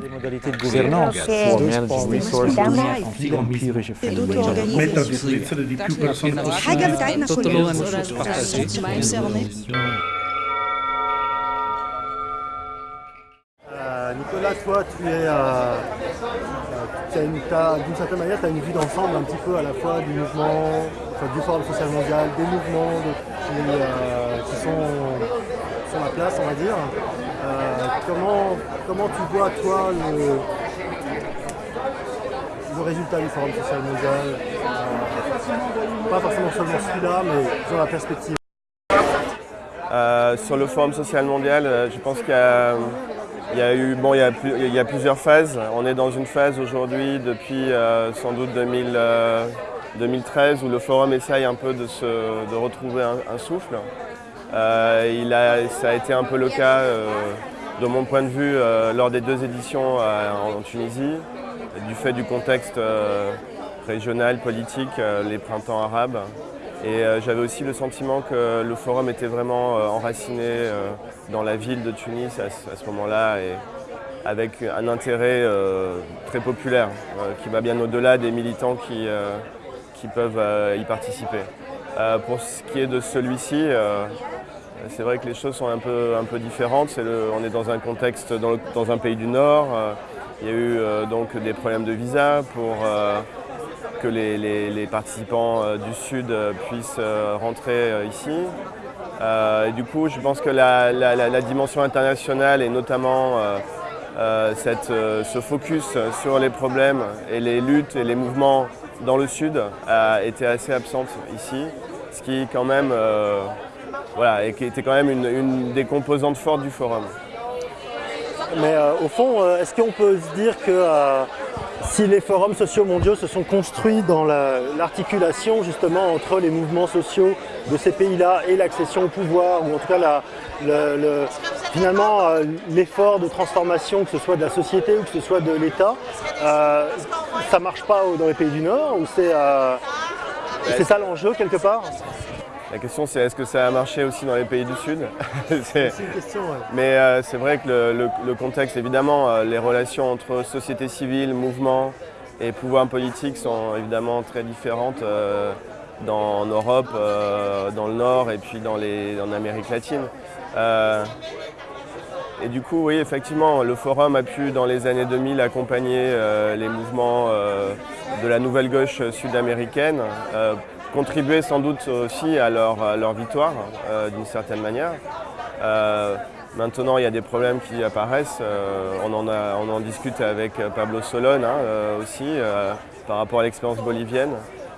des modalités de gouvernance. Nicolas, toi, tu es, euh, euh, tu as une- t'as- d'une certaine manière, tu as une vue d'ensemble un petit peu à la fois du mouvement, enfin, du Forum social mondial, des mouvements de- qui, euh, qui sont sur la place, on va dire. Comment, comment tu vois, toi, le, le résultat du Forum social mondial? Euh, Pas forcément seulement celui-là, mais sur la perspective. Euh, sur le Forum social mondial, euh, je pense qu'il y a, eu, il y a, il y a plusieurs phases. On est dans une phase aujourd'hui depuis sans doute 2000, euh, 2013 où le forum essaye un peu de, se, de retrouver un, souffle. Il a, ça a été un peu le cas, de mon point de vue, euh, lors des deux éditions euh, en Tunisie, du fait du contexte euh, régional, politique, les printemps arabes. Et j'avais aussi le sentiment que le forum était vraiment enraciné dans la ville de Tunis à, ce- moment-là et avec un intérêt très populaire qui va bien au-delà des militants qui, qui peuvent y participer. Pour ce qui est de celui-ci, c'est vrai que les choses sont un peu, un peu différentes. On est dans un contexte dans, un pays du Nord. euh, il y a eu euh, donc des problèmes de visa pour euh, que les, participants du Sud puissent rentrer ici. Et du coup, je pense que la, dimension internationale et notamment ce focus sur les problèmes et les luttes et les mouvements dans le Sud a été assez absente ici, qui quand même, euh, voilà, et qui était quand même une, des composantes fortes du forum. Mais euh, au fond, euh, est-ce qu'on peut se dire que si les forums sociaux mondiaux se sont construits dans la- l'articulation justement entre les mouvements sociaux de ces pays-là et l'accession au pouvoir, ou en tout cas finalement l'effort de transformation, que ce soit de la société ou que ce soit de l'État, ça marche pas dans les pays du Nord ou c'est c'est ça l'enjeu quelque part La question c'est est-ce que ça a marché aussi dans les pays du Sud C'est- C'est une question. ouais. Mais euh, c'est vrai que le, le- le contexte, évidemment, euh, les relations entre société civile, mouvement et pouvoir politique sont évidemment très différentes euh, dans, en Europe, euh, dans le Nord et puis dans les, en Amérique latine. Et du coup, oui, effectivement, le forum a pu, dans les années 2000, accompagner euh, les mouvements euh, de la nouvelle gauche sud-américaine, euh, contribuer sans doute aussi à leur, victoire, d'une certaine manière. Maintenant, il y a des problèmes qui apparaissent. on, en discute avec Pablo Solon hein, aussi, par rapport à l'expérience bolivienne,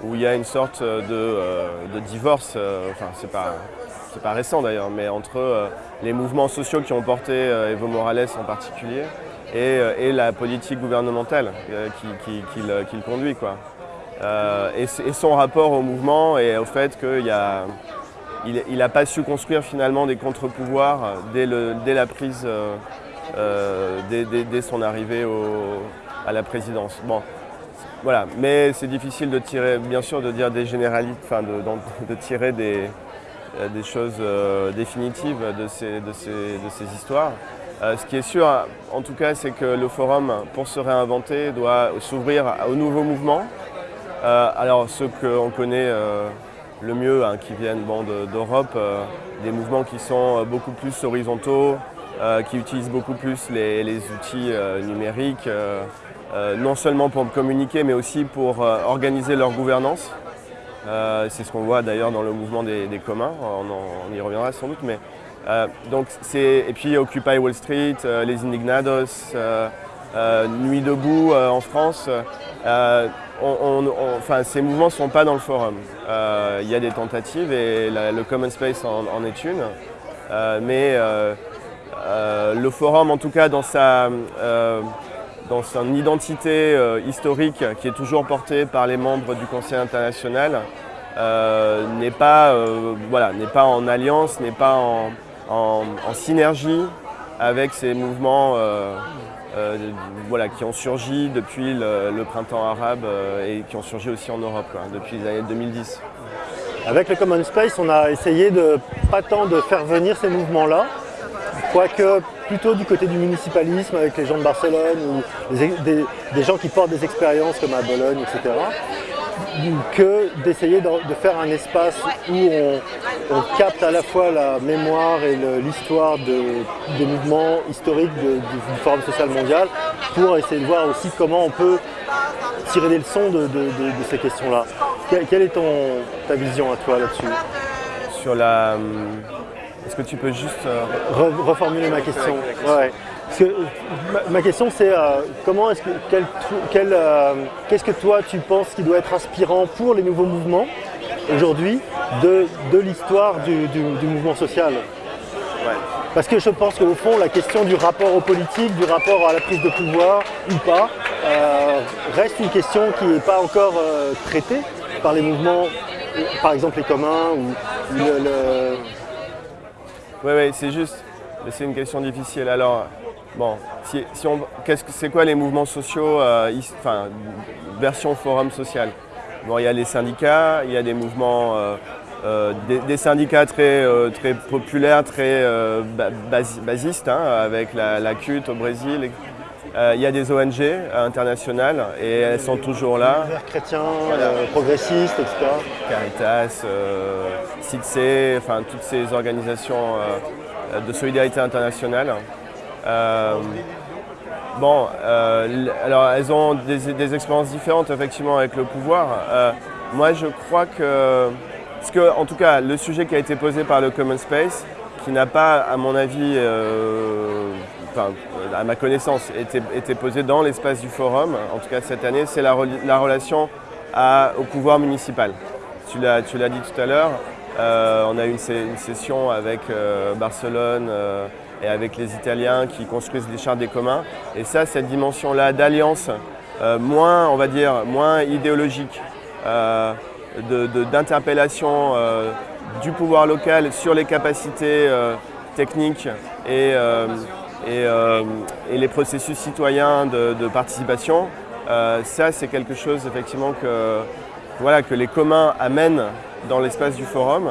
où il y a une sorte de, de divorce, enfin, c'est pas, pas récent d'ailleurs, mais entre euh, les mouvements sociaux qui ont porté euh, Evo Morales en particulier et, euh, la politique gouvernementale euh, qui, le, conduit. Quoi. Et, son rapport au mouvement et au fait qu'il y a n'a pas su construire finalement des contre-pouvoirs dès, la prise, dès, son arrivée à la présidence. Bon, voilà, mais c'est difficile de tirer, bien sûr, de dire des généralités, enfin de, tirer des, des choses euh, définitives de ces, histoires. Euh, ce qui est sûr, en tout cas, c'est que le forum, pour se réinventer, doit s'ouvrir aux nouveaux mouvements. Euh, alors ceux qu'on connaît euh, le mieux, hein, qui viennent d'Europe, euh, des mouvements qui sont euh, beaucoup plus horizontaux, euh, qui utilisent beaucoup plus les, outils euh, numériques, euh, euh, non seulement pour communiquer, mais aussi pour euh, organiser leur gouvernance. Euh, c'est ce qu'on voit d'ailleurs dans le mouvement des, communs, on, y reviendra sans doute. Mais, euh, et puis Occupy Wall Street, euh, les Indignados, Nuit debout en France. ces mouvements ne sont pas dans le forum. Il y a des tentatives et le Common Space en, est une. Mais le forum, en tout cas dans sa, dans son identité euh, historique qui est toujours portée par les membres du Conseil international, euh, n'est pas, euh, voilà, pas en alliance, n'est pas en, synergie avec ces mouvements voilà, qui ont surgi depuis le, printemps arabe et qui ont surgi aussi en Europe depuis les années 2010. Avec le Common Space, on a essayé de pas tant de faire venir ces mouvements-là quoique plutôt du côté du municipalisme avec les gens de Barcelone ou des, gens qui portent des expériences comme à Bologne, etc. que d'essayer de, faire un espace où on, capte à la fois la mémoire et l'histoire des mouvements historiques du, Forum social mondial pour essayer de voir aussi comment on peut tirer des leçons de, ces questions-là. Quelle, est ton, ta vision à toi là-dessus? Sur la... Est-ce que tu peux juste... Euh, reformuler ma question. Ma, question c'est euh, comment est-ce que euh, qu'est-ce que toi tu penses qui doit être inspirant pour les nouveaux mouvements aujourd'hui de, l'histoire du, mouvement social? Parce que je pense qu'au fond la question du rapport aux politiques, du rapport à la prise de pouvoir ou pas, reste une question qui n'est pas encore traitée par les mouvements, par exemple les communs ou le oui, oui, c'est juste, c'est une question difficile. Alors, bon, si, on, qu'est-ce que, c'est quoi les mouvements sociaux, euh, enfin, version forum social? Bon, il y a les syndicats, il y a des mouvements, euh, euh, des, syndicats très, très populaires, très basistes, hein, avec la, la CUT au Brésil. Il y a des ONG internationales et elles sont toujours là. Chrétiens, progressistes, etc. Caritas, CITSE, enfin toutes ces organisations euh, de solidarité internationale. Euh, bon, euh, alors elles ont des, expériences différentes effectivement avec le pouvoir. moi je crois que, parce que en tout cas le sujet qui a été posé par le Common Space, qui n'a pas à mon avis, enfin à ma connaissance, été, été posé dans l'espace du forum, en tout cas cette année, c'est la, relation au pouvoir municipal. Tu l'as dit tout à l'heure, euh, on a eu une, session avec euh, Barcelone euh, et avec les Italiens qui construisent les chartes des communs. Et ça, cette dimension-là d'alliance, moins, on va dire, moins idéologique, d'interpellation du pouvoir local sur les capacités techniques et, les processus citoyens de, participation, ça c'est quelque chose effectivement que, voilà, que les communs amènent dans l'espace du forum,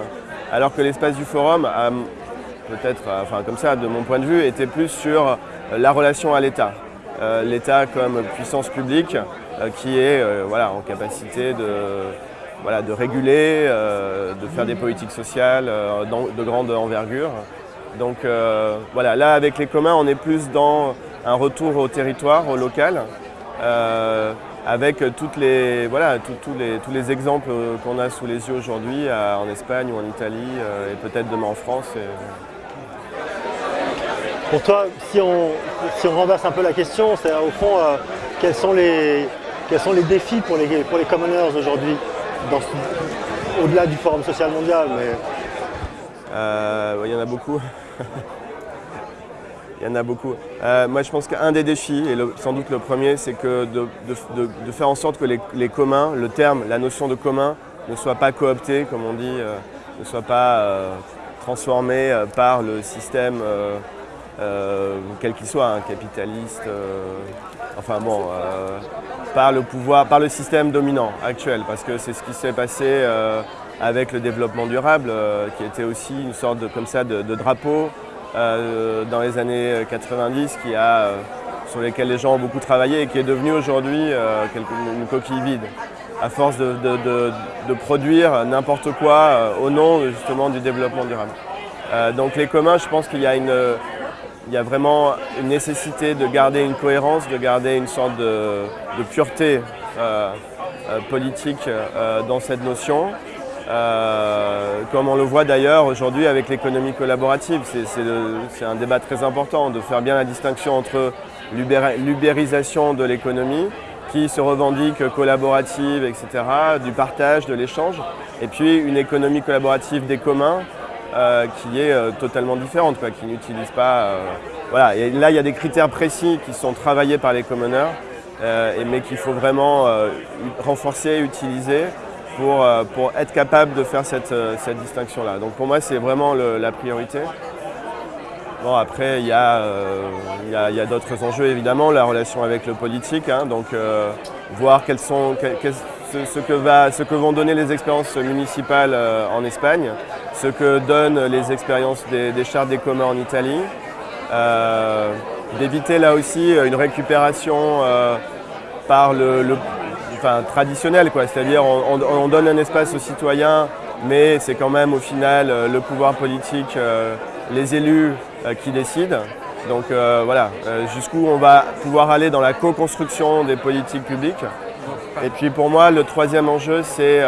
alors que l'espace du forum, peut-être, enfin comme ça, de mon point de vue, était plus sur euh, la relation à l'État. Euh, L'État comme puissance publique euh, qui est voilà, en capacité de, voilà, de réguler, de faire des politiques sociales de grande envergure. Donc voilà, là avec les communs, on est plus dans un retour au territoire, au local avec toutes les, voilà, les, tous les exemples qu'on a sous les yeux aujourd'hui en Espagne ou en Italie euh, et peut-être demain en France. Pour toi, si on, si on renverse un peu la question, c'est au fond, euh, quels, sont les, quels sont les défis pour les, pour les commoners aujourd'hui, au-delà du Forum social mondial mais... Euh, il y en a beaucoup. Il y en a beaucoup. Euh, moi, je pense qu'un des défis, et sans doute le premier, c'est que de, faire en sorte que les, communs, le terme, la notion de commun, ne soit pas coopté, comme on dit, euh, ne soit pas euh, transformé par le système, quel qu'il soit, un capitaliste, enfin bon, par le pouvoir, par le système dominant actuel, parce que c'est ce qui s'est passé avec le développement durable, qui était aussi une sorte de, comme ça, de drapeau euh, dans les années 90 qui a, euh, sur lesquels les gens ont beaucoup travaillé et qui est devenu aujourd'hui euh, une coquille vide à force de, produire n'importe quoi au nom justement du développement durable. donc les communs, je pense qu'il y a y a vraiment une nécessité de garder une cohérence, de garder une sorte de, pureté politique dans cette notion. Euh, comme on le voit d'ailleurs aujourd'hui avec l'économie collaborative. C'est un débat très important de faire bien la distinction entre l'ubérisation de l'économie qui se revendique collaborative, etc., du partage, de l'échange, et puis une économie collaborative des communs euh, qui est euh, totalement différente, qui n'utilise pas... voilà, et là il y a des critères précis qui sont travaillés par les commoners, mais qu'il faut vraiment renforcer, utiliser, euh, pour, être capable de faire cette, euh, distinction-là. Donc pour moi, c'est vraiment la priorité. Bon, après, il y a, euh, d'autres enjeux, évidemment, la relation avec le politique. Hein. donc, voir quels sont, ce, que va, ce, que vont donner les expériences municipales en Espagne, ce que donnent les expériences des, des chartes des communs en Italie, d'éviter là aussi une récupération par le, enfin, traditionnel, c'est-à-dire on, on, donne un espace aux citoyens, mais c'est quand même au final le pouvoir politique, les élus qui décident. Donc voilà, jusqu'où on va pouvoir aller dans la co-construction des politiques publiques. Et puis pour moi, le troisième enjeu, c'est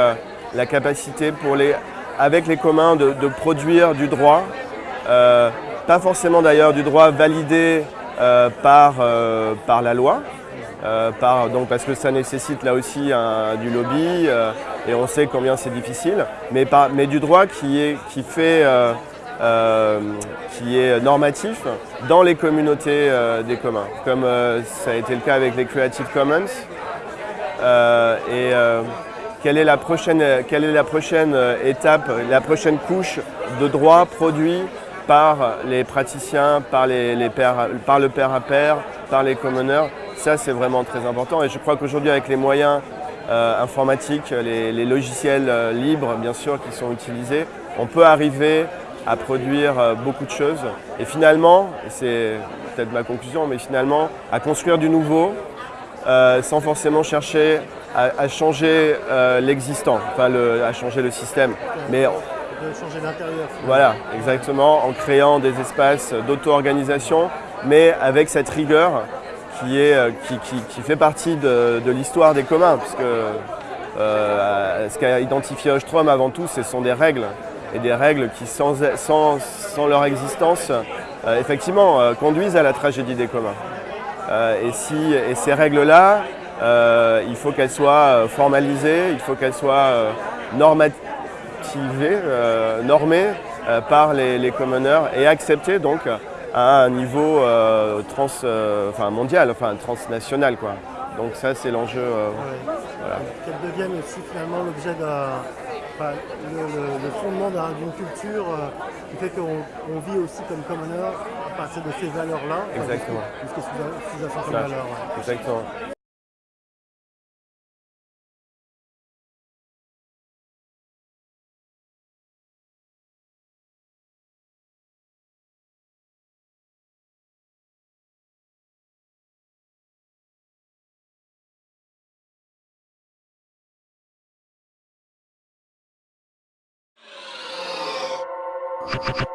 la capacité avec les communs de, produire du droit, euh, pas forcément d'ailleurs du droit validé euh, euh, par la loi, par, donc parce que ça nécessite là aussi du lobby et on sait combien c'est difficile, mais, mais, du droit qui, est, qui, fait, qui est normatif dans les communautés des communs, comme ça a été le cas avec les Creative Commons. et, quelle est la prochaine, quelle est la prochaine euh, étape, la prochaine couche de droits produits par les praticiens, par, les, par le pair à pair, par les commoners. Ça, c'est vraiment très important. Et je crois qu'aujourd'hui, avec les moyens euh, informatiques, les, logiciels euh, libres, bien sûr, qui sont utilisés, on peut arriver à produire beaucoup de choses. Et finalement, c'est peut-être ma conclusion, mais finalement, à construire du nouveau, sans forcément chercher à, changer euh, l'existant, enfin à changer le système. Mais de changer l'intérieur. Voilà, exactement, en créant des espaces d'auto-organisation, mais avec cette rigueur qui, est, euh, qui, fait partie de, l'histoire des communs, puisque euh, ce qu'a identifié Ostrom avant tout, ce sont des règles, et des règles qui, sans, sans, leur existence, effectivement, conduisent à la tragédie des communs. et, si, et ces règles-là, euh, il faut qu'elle soit euh, formalisée, il faut qu'elle soit euh, normativée, normée par les, commoners et acceptée donc à un niveau trans, enfin, mondial, enfin transnational. Quoi. Donc ça c'est l'enjeu. Qu'elle devienne aussi finalement l'objet d'un le, fondement d'une culture qui fait qu'on vit aussi comme commoner à partir de ces valeurs-là. Exactement. Jusqu'à sous, sous, valeurs. Exactement. Ha ha ha!